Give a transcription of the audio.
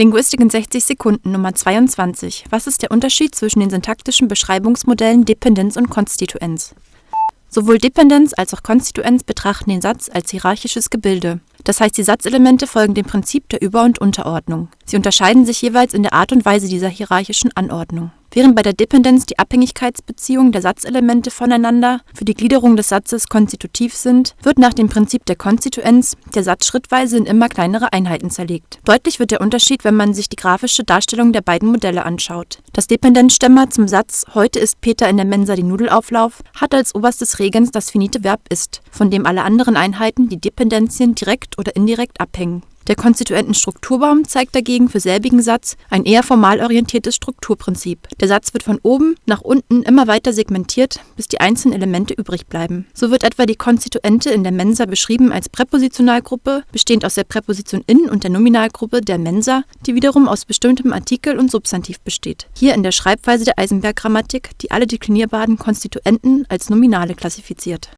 Linguistik in 60 Sekunden Nummer 22. Was ist der Unterschied zwischen den syntaktischen Beschreibungsmodellen Dependenz und Konstituenz? Sowohl Dependenz als auch Konstituenz betrachten den Satz als hierarchisches Gebilde. Das heißt, die Satzelemente folgen dem Prinzip der Über- und Unterordnung. Sie unterscheiden sich jeweils in der Art und Weise dieser hierarchischen Anordnung. Während bei der Dependenz die Abhängigkeitsbeziehungen der Satzelemente voneinander für die Gliederung des Satzes konstitutiv sind, wird nach dem Prinzip der Konstituenz der Satz schrittweise in immer kleinere Einheiten zerlegt. Deutlich wird der Unterschied, wenn man sich die grafische Darstellung der beiden Modelle anschaut. Das Dependenzstemma zum Satz Heute isst Peter in der Mensa die Nudelauflauf hat als oberstes Regens das finite Verb ist, von dem alle anderen Einheiten, die Dependenzien, direkt oder indirekt abhängen. Der Konstituentenstrukturbaum zeigt dagegen für selbigen Satz ein eher formal orientiertes Strukturprinzip. Der Satz wird von oben nach unten immer weiter segmentiert, bis die einzelnen Elemente übrig bleiben. So wird etwa die Konstituente in der Mensa beschrieben als Präpositionalgruppe, bestehend aus der Präposition in und der Nominalgruppe der Mensa, die wiederum aus bestimmtem Artikel und Substantiv besteht. Hier in der Schreibweise der Eisenberg-Grammatik, die alle deklinierbaren Konstituenten als Nominale klassifiziert